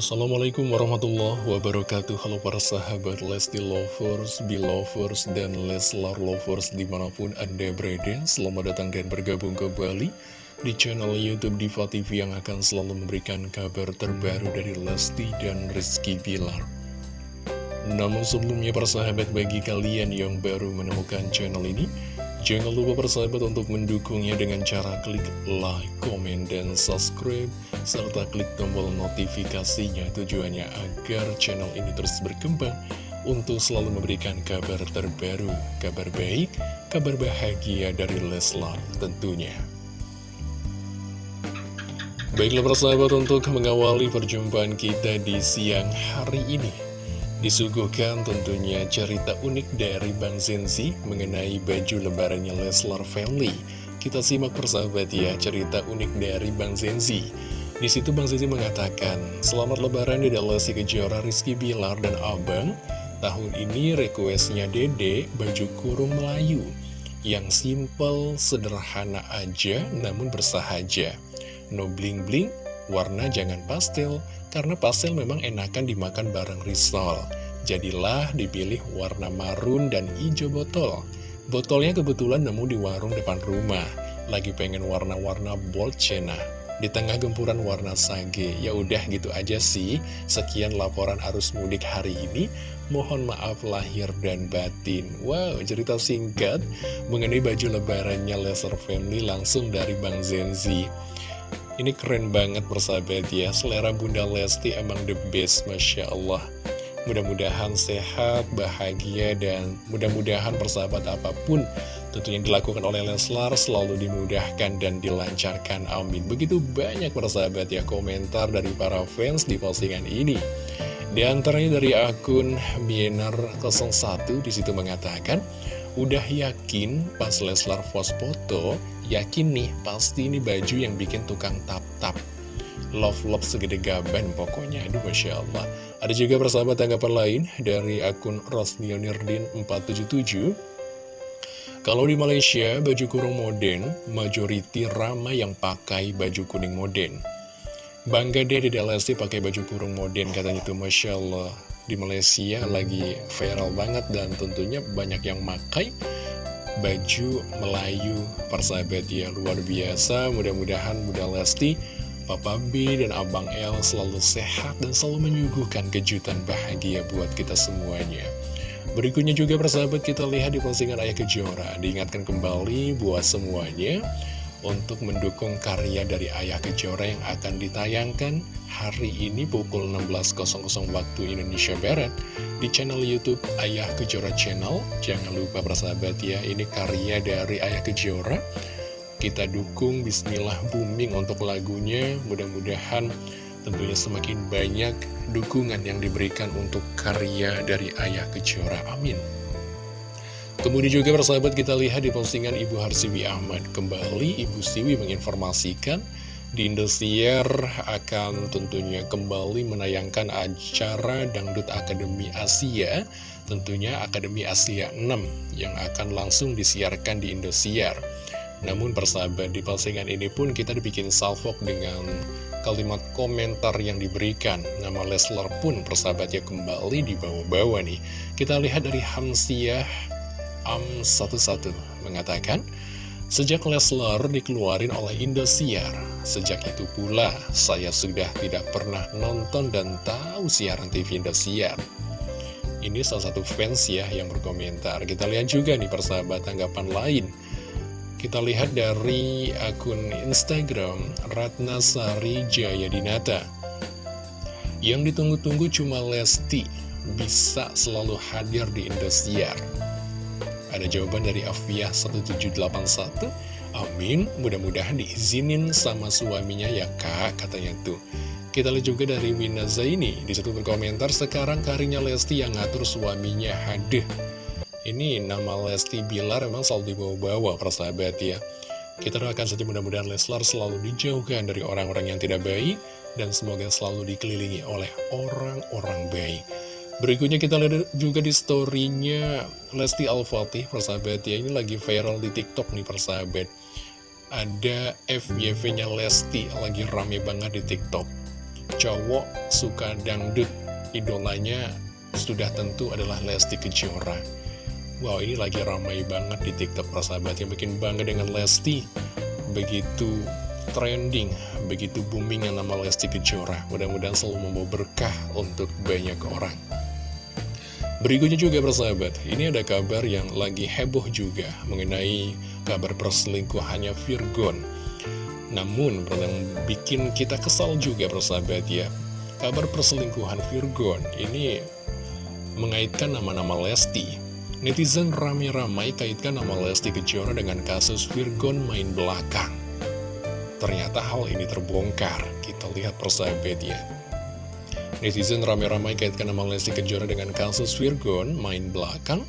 Assalamualaikum warahmatullahi wabarakatuh. Halo para sahabat Lesti Lovers, Belovers, dan Leslar Lovers di mana pun anda berada. Selamat datang dan bergabung kembali di channel Youtube Diva TV yang akan selalu memberikan kabar terbaru dari Lesti dan Rizky Bilar. Namun sebelumnya para sahabat bagi kalian yang baru menemukan channel ini Jangan lupa persahabat untuk mendukungnya dengan cara klik like, komen, dan subscribe, serta klik tombol notifikasinya tujuannya agar channel ini terus berkembang untuk selalu memberikan kabar terbaru, kabar baik, kabar bahagia dari Leslar tentunya. Baiklah persahabat untuk mengawali perjumpaan kita di siang hari ini. Disuguhkan tentunya cerita unik dari Bang Zenzi mengenai baju lebarannya Leslar Family. Kita simak persahabat ya cerita unik dari Bang Zenzi. Di situ Bang Zenzi mengatakan, Selamat lebaran Dede Lesti Kejora, Rizky Bilar, dan Abang. Tahun ini requestnya Dede baju kurung Melayu. Yang simple, sederhana aja, namun bersahaja. No bling-bling, warna jangan pastel, karena pastel memang enakan dimakan bareng risol. Jadilah dipilih warna marun dan hijau botol. Botolnya kebetulan nemu di warung depan rumah. Lagi pengen warna-warna bold cena. Di tengah gempuran warna sage. Ya udah gitu aja sih. Sekian laporan arus mudik hari ini. Mohon maaf lahir dan batin. Wow, cerita singkat mengenai baju lebarannya Lesser Family langsung dari Bang Zenzi. Ini keren banget persahabat ya Selera Bunda Lesti emang the best Masya Allah Mudah-mudahan sehat, bahagia, dan mudah-mudahan persahabat apa pun tentunya dilakukan oleh Leslar selalu dimudahkan dan dilancarkan. Amin. Begitu banyak persahabat ya komentar dari para fans di postingan ini. Di antaranya dari akun Biener01 di situ mengatakan, Udah yakin pas Leslar post foto, yakin nih pasti ini baju yang bikin tukang tap-tap. Love-love segede gaban pokoknya, aduh Masya Allah. Ada juga persahabat tanggapan lain dari akun Rosnionirdin 477. Kalau di Malaysia, baju kurung modern, majority ramai yang pakai baju kuning modern. Bangga deh di Lesti pakai baju kurung modern, katanya itu Masya Allah di Malaysia lagi viral banget dan tentunya banyak yang makai baju Melayu persahabat ya luar biasa. Mudah-mudahan Bunda Lesti Papa B dan Abang L selalu sehat dan selalu menyuguhkan kejutan bahagia buat kita semuanya. Berikutnya juga persahabat kita lihat di postingan Ayah Kejora. Diingatkan kembali buat semuanya untuk mendukung karya dari Ayah Kejora yang akan ditayangkan hari ini pukul 16.00 waktu Indonesia Barat di channel Youtube Ayah Kejora Channel. Jangan lupa persahabat ya, ini karya dari Ayah Kejora. Kita dukung Bismillah booming untuk lagunya, mudah-mudahan tentunya semakin banyak dukungan yang diberikan untuk karya dari Ayah Kejora. Amin. Kemudian juga persahabat kita lihat di postingan Ibu Harsiwi Ahmad. Kembali Ibu Siwi menginformasikan di Indosiar akan tentunya kembali menayangkan acara Dangdut Akademi Asia. Tentunya Akademi Asia 6 yang akan langsung disiarkan di Indosiar. Namun persahabat di postingan ini pun kita dibikin salvok dengan kalimat komentar yang diberikan. Nama Leslar pun persahabatnya kembali dibawa-bawa nih. Kita lihat dari Hamsiah Am11 mengatakan, Sejak Leslar dikeluarin oleh Indosiar, sejak itu pula saya sudah tidak pernah nonton dan tahu siaran TV Indosiar. Ini salah satu fans ya yang berkomentar. Kita lihat juga nih persahabat tanggapan lain. Kita lihat dari akun Instagram Ratna Sari Jayadinata. Yang ditunggu-tunggu cuma Lesti bisa selalu hadir di Indosiar. Ada jawaban dari Afia 1781 Amin, mudah-mudahan diizinin sama suaminya ya kak, katanya tuh. Kita lihat juga dari Wina Zaini. Di situ berkomentar, sekarang karinya Lesti yang ngatur suaminya hadir Ini nama Lesti Bilar memang selalu dibawa-bawa persahabat ya. Kita doakan saja mudah-mudahan Leslar selalu dijauhkan dari orang-orang yang tidak baik Dan semoga selalu dikelilingi oleh orang-orang baik Berikutnya kita lihat juga di storynya Lesti Al-Fatih persahabat. Ya Ini lagi viral di TikTok nih persahabat. Ada FYV-nya Lesti lagi rame banget di TikTok. Cowok suka dangdut. Idolanya sudah tentu adalah Lesti Kejora. Wow ini lagi ramai banget di tiktok persahabat. Yang bikin bangga dengan Lesti Begitu trending, begitu booming yang nama Lesti Kejora. Mudah-mudahan selalu membawa berkah untuk banyak orang Berikutnya juga persahabat, ini ada kabar yang lagi heboh juga mengenai kabar perselingkuhannya Virgon namun, yang bikin kita kesal juga persahabat ya, kabar perselingkuhan Virgon ini mengaitkan nama-nama Lesti. Netizen ramai-ramai kaitkan nama Lesti Kejora dengan kasus Virgon main belakang. Ternyata hal ini terbongkar, kita lihat persahabat ya. Netizen ramai-ramai kaitkan nama Lesti Kejora dengan kasus Virgon main belakang.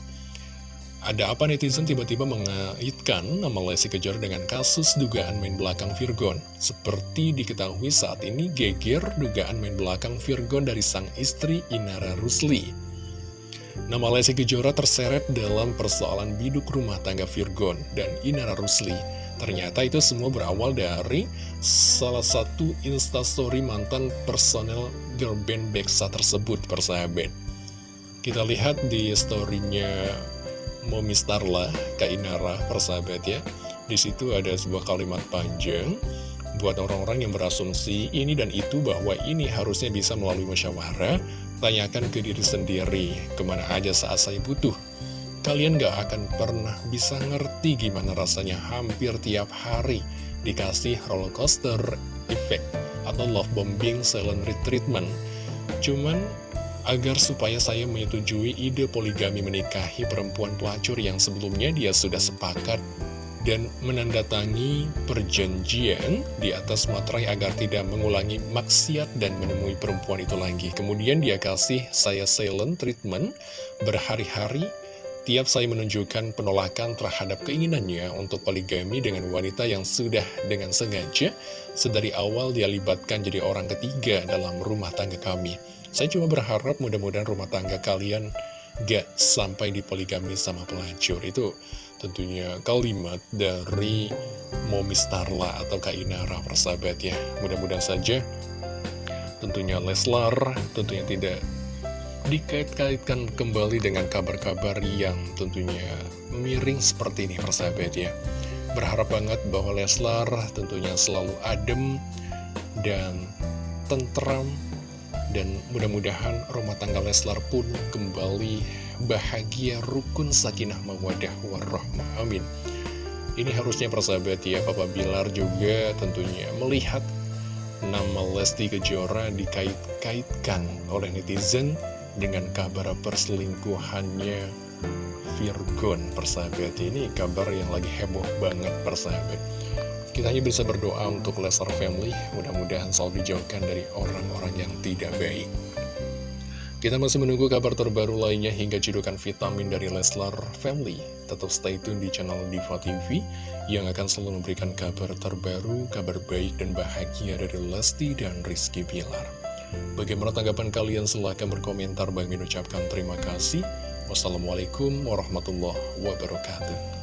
Ada apa netizen tiba-tiba mengaitkan nama Lesti Kejora dengan kasus dugaan main belakang Virgon? Seperti diketahui saat ini geger dugaan main belakang Virgon dari sang istri Inara Rusli. Nama Lesti Kejora terseret dalam persoalan biduk rumah tangga Virgon dan Inara Rusli. Ternyata itu semua berawal dari salah satu instastory mantan personel girl band Beksa tersebut persahabat. Kita lihat di storynya Momi Starla, Kak Inara, persahabat ya. Di situ ada sebuah kalimat panjang buat orang-orang yang berasumsi ini dan itu bahwa ini harusnya bisa melalui musyawarah. Tanyakan ke diri sendiri, ke mana aja saat saya butuh. Kalian gak akan pernah bisa ngerti gimana rasanya hampir tiap hari dikasih roller coaster effect atau love bombing silent retreatment. Cuman agar supaya saya menyetujui ide poligami menikahi perempuan pelacur yang sebelumnya dia sudah sepakat dan menandatangi perjanjian di atas materai agar tidak mengulangi maksiat dan menemui perempuan itu lagi. Kemudian dia kasih saya silent treatment berhari-hari tiap saya menunjukkan penolakan terhadap keinginannya untuk poligami dengan wanita yang sudah dengan sengaja sedari awal dia libatkan jadi orang ketiga dalam rumah tangga kami. Saya cuma berharap mudah-mudahan rumah tangga kalian gak sampai di poligami sama pelacur. Itu tentunya kalimat dari Momi Starla atau Kak Inara persahabat ya. Mudah-mudahan saja tentunya Leslar tentunya tidak dikait-kaitkan kembali dengan kabar-kabar yang tentunya miring seperti ini persahabat ya. Berharap banget bahwa Leslar tentunya selalu adem dan tentram dan mudah-mudahan rumah tangga Leslar pun kembali bahagia, rukun, sakinah, mawadah, warahmah. Amin. Ini harusnya persahabat ya, Papa Bilar juga tentunya melihat nama Lesti Kejora dikait-kaitkan oleh netizen dengan kabar perselingkuhannya Virgon persahabat. Ini kabar yang lagi heboh banget persahabat. Kita hanya bisa berdoa untuk Lesnar Family, mudah-mudahan selalu dijauhkan dari orang-orang yang tidak baik. Kita masih menunggu kabar terbaru lainnya hingga judukan vitamin dari Leslar Family. Tetap stay tune di channel Diva TV yang akan selalu memberikan kabar terbaru, kabar baik dan bahagia dari Lesti dan Rizky Pilar. Bagaimana tanggapan kalian? Silahkan berkomentar. Bang mengucapkan terima kasih. Wassalamualaikum warahmatullahi wabarakatuh.